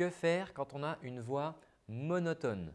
que faire quand on a une voix monotone?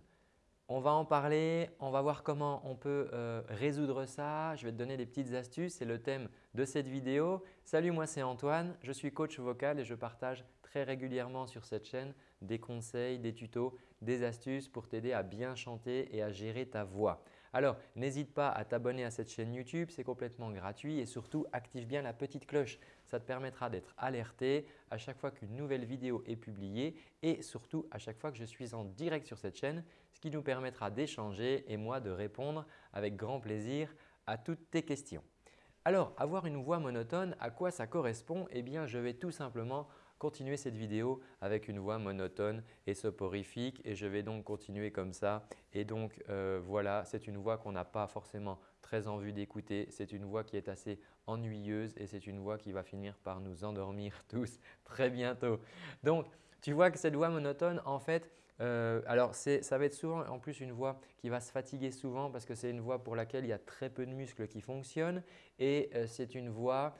On va en parler, on va voir comment on peut euh, résoudre ça. Je vais te donner des petites astuces, c'est le thème de cette vidéo. Salut, moi c'est Antoine, je suis coach vocal et je partage très régulièrement sur cette chaîne des conseils, des tutos, des astuces pour t'aider à bien chanter et à gérer ta voix. Alors, n'hésite pas à t'abonner à cette chaîne YouTube, c'est complètement gratuit et surtout active bien la petite cloche. Ça te permettra d'être alerté à chaque fois qu'une nouvelle vidéo est publiée et surtout à chaque fois que je suis en direct sur cette chaîne, ce qui nous permettra d'échanger et moi de répondre avec grand plaisir à toutes tes questions. Alors, avoir une voix monotone, à quoi ça correspond? Eh bien, je vais tout simplement continuer cette vidéo avec une voix monotone et soporifique et je vais donc continuer comme ça. Et donc euh, voilà, c'est une voix qu'on n'a pas forcément très envie d'écouter. C'est une voix qui est assez ennuyeuse et c'est une voix qui va finir par nous endormir tous très bientôt. Donc, tu vois que cette voix monotone, en fait, euh, alors ça va être souvent en plus une voix qui va se fatiguer souvent parce que c'est une voix pour laquelle il y a très peu de muscles qui fonctionnent et euh, c'est une voix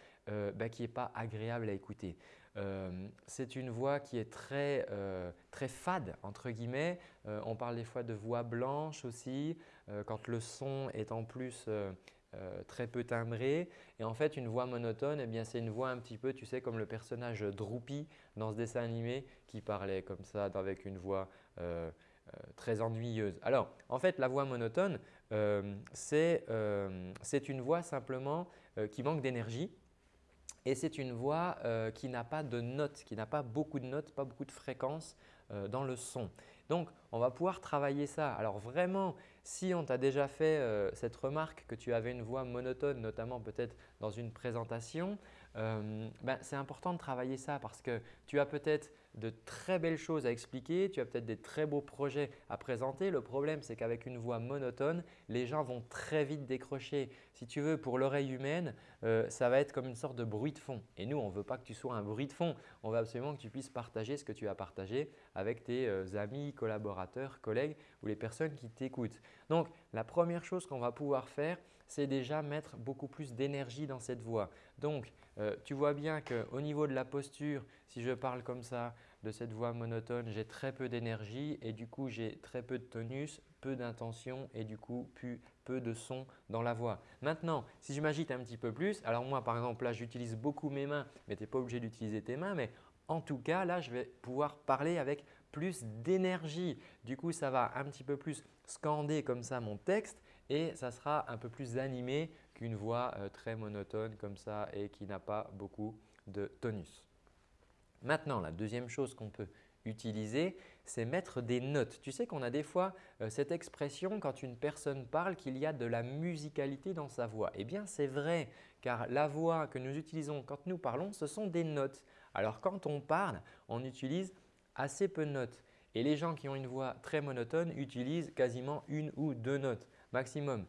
bah, qui n'est pas agréable à écouter. Euh, c'est une voix qui est très, euh, très fade entre guillemets. Euh, on parle des fois de voix blanche aussi quand le son est en plus très peu timbré. Et en fait, une voix monotone, eh c'est une voix un petit peu, tu sais, comme le personnage Droopy dans ce dessin animé qui parlait comme ça avec une voix très ennuyeuse. Alors, en fait, la voix monotone, c'est une voix simplement qui manque d'énergie et c'est une voix euh, qui n'a pas de notes, qui n'a pas beaucoup de notes, pas beaucoup de fréquences euh, dans le son. Donc, on va pouvoir travailler ça. Alors vraiment, si on t'a déjà fait euh, cette remarque que tu avais une voix monotone, notamment peut-être dans une présentation, ben, c'est important de travailler ça parce que tu as peut-être de très belles choses à expliquer, tu as peut-être des très beaux projets à présenter. Le problème, c'est qu'avec une voix monotone, les gens vont très vite décrocher. Si tu veux, pour l'oreille humaine, euh, ça va être comme une sorte de bruit de fond. Et nous, on ne veut pas que tu sois un bruit de fond. On veut absolument que tu puisses partager ce que tu as partagé avec tes euh, amis, collaborateurs, collègues ou les personnes qui t'écoutent. Donc, la première chose qu'on va pouvoir faire, c'est déjà mettre beaucoup plus d'énergie dans cette voix. Donc, euh, tu vois bien qu'au niveau de la posture, si je parle comme ça de cette voix monotone, j'ai très peu d'énergie et du coup, j'ai très peu de tonus, peu d'intention et du coup, peu de son dans la voix. Maintenant, si je m'agite un petit peu plus, alors moi par exemple là, j'utilise beaucoup mes mains, mais tu n'es pas obligé d'utiliser tes mains, mais en tout cas, là, je vais pouvoir parler avec plus d'énergie. Du coup, ça va un petit peu plus scander comme ça mon texte et ça sera un peu plus animé qu'une voix euh, très monotone comme ça et qui n'a pas beaucoup de tonus. Maintenant, la deuxième chose qu'on peut utiliser, c'est mettre des notes. Tu sais qu'on a des fois euh, cette expression quand une personne parle qu'il y a de la musicalité dans sa voix. Eh bien, c'est vrai car la voix que nous utilisons quand nous parlons, ce sont des notes. Alors, quand on parle, on utilise assez peu de notes. Et les gens qui ont une voix très monotone utilisent quasiment une ou deux notes maximum.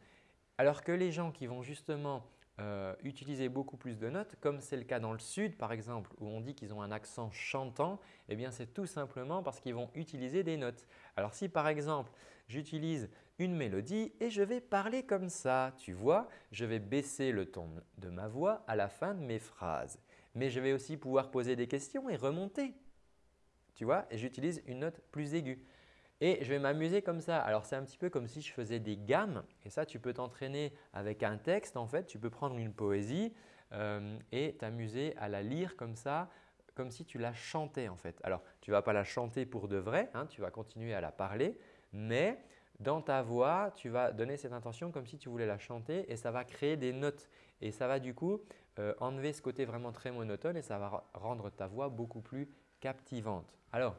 Alors que les gens qui vont justement euh, utiliser beaucoup plus de notes, comme c'est le cas dans le sud par exemple, où on dit qu'ils ont un accent chantant, eh bien c'est tout simplement parce qu'ils vont utiliser des notes. Alors si par exemple, j'utilise une mélodie et je vais parler comme ça, tu vois, je vais baisser le ton de ma voix à la fin de mes phrases. Mais je vais aussi pouvoir poser des questions et remonter. Tu vois, et j'utilise une note plus aiguë. Et je vais m'amuser comme ça. Alors, c'est un petit peu comme si je faisais des gammes et ça, tu peux t'entraîner avec un texte en fait. Tu peux prendre une poésie euh, et t'amuser à la lire comme ça, comme si tu la chantais en fait. Alors, tu ne vas pas la chanter pour de vrai, hein, tu vas continuer à la parler, mais dans ta voix, tu vas donner cette intention comme si tu voulais la chanter et ça va créer des notes. Et ça va du coup euh, enlever ce côté vraiment très monotone et ça va rendre ta voix beaucoup plus captivante. Alors,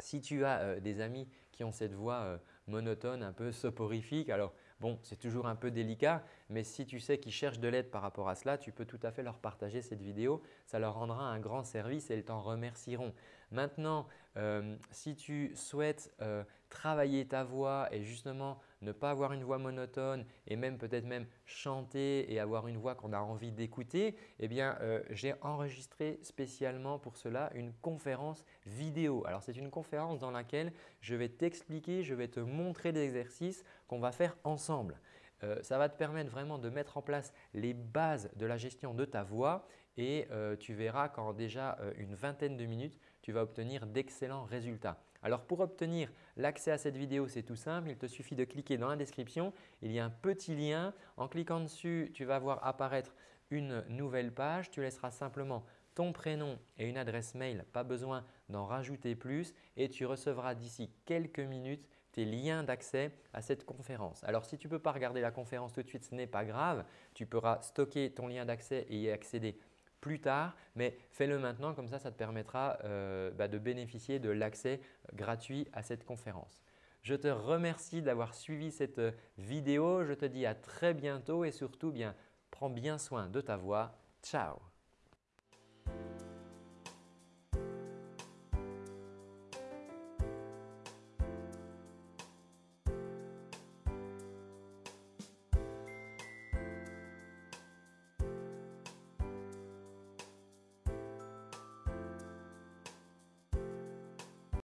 si tu as euh, des amis qui ont cette voix euh, monotone, un peu soporifique, alors bon, c'est toujours un peu délicat, mais si tu sais qu'ils cherchent de l'aide par rapport à cela, tu peux tout à fait leur partager cette vidéo. Ça leur rendra un grand service et ils t'en remercieront. Maintenant, euh, si tu souhaites travailler ta voix et justement ne pas avoir une voix monotone et même peut-être même chanter et avoir une voix qu'on a envie d'écouter, eh bien euh, j'ai enregistré spécialement pour cela une conférence vidéo. Alors c'est une conférence dans laquelle je vais t'expliquer, je vais te montrer des exercices qu'on va faire ensemble. Euh, ça va te permettre vraiment de mettre en place les bases de la gestion de ta voix et euh, tu verras qu'en déjà une vingtaine de minutes, tu vas obtenir d'excellents résultats. Alors pour obtenir l'accès à cette vidéo, c'est tout simple. Il te suffit de cliquer dans la description. Il y a un petit lien. En cliquant dessus, tu vas voir apparaître une nouvelle page. Tu laisseras simplement ton prénom et une adresse mail, pas besoin d'en rajouter plus et tu recevras d'ici quelques minutes tes liens d'accès à cette conférence. Alors si tu ne peux pas regarder la conférence tout de suite, ce n'est pas grave. Tu pourras stocker ton lien d'accès et y accéder plus tard, mais fais-le maintenant comme ça, ça te permettra euh, bah, de bénéficier de l'accès gratuit à cette conférence. Je te remercie d'avoir suivi cette euh, vidéo. Je te dis à très bientôt et surtout, bien, prends bien soin de ta voix. Ciao